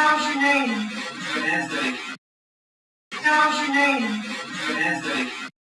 How's your name? Vanessa. How's your name? Vanessa.